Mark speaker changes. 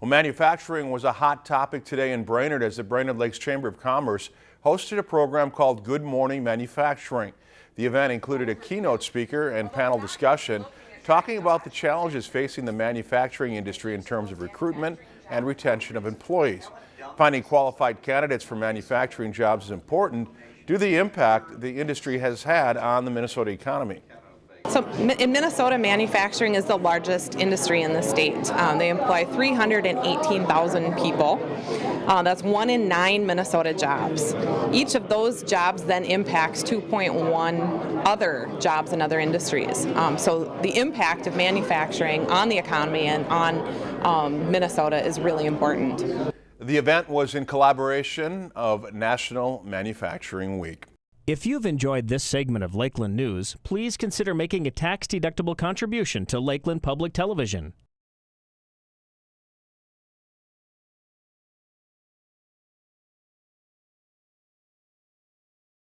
Speaker 1: Well, manufacturing was a hot topic today in Brainerd as the Brainerd Lakes Chamber of Commerce hosted a program called Good Morning Manufacturing. The event included a keynote speaker and panel discussion talking about the challenges facing the manufacturing industry in terms of recruitment and retention of employees. Finding qualified candidates for manufacturing jobs is important due to the impact the industry has had on the Minnesota economy.
Speaker 2: So in Minnesota, manufacturing is the largest industry in the state. Um, they employ 318,000 people. Uh, that's one in nine Minnesota jobs. Each of those jobs then impacts 2.1 other jobs in other industries. Um, so the impact of manufacturing on the economy and on um, Minnesota is really important.
Speaker 1: The event was in collaboration of National Manufacturing Week.
Speaker 3: If you've enjoyed this segment of Lakeland News, please consider making a tax-deductible contribution to Lakeland Public Television.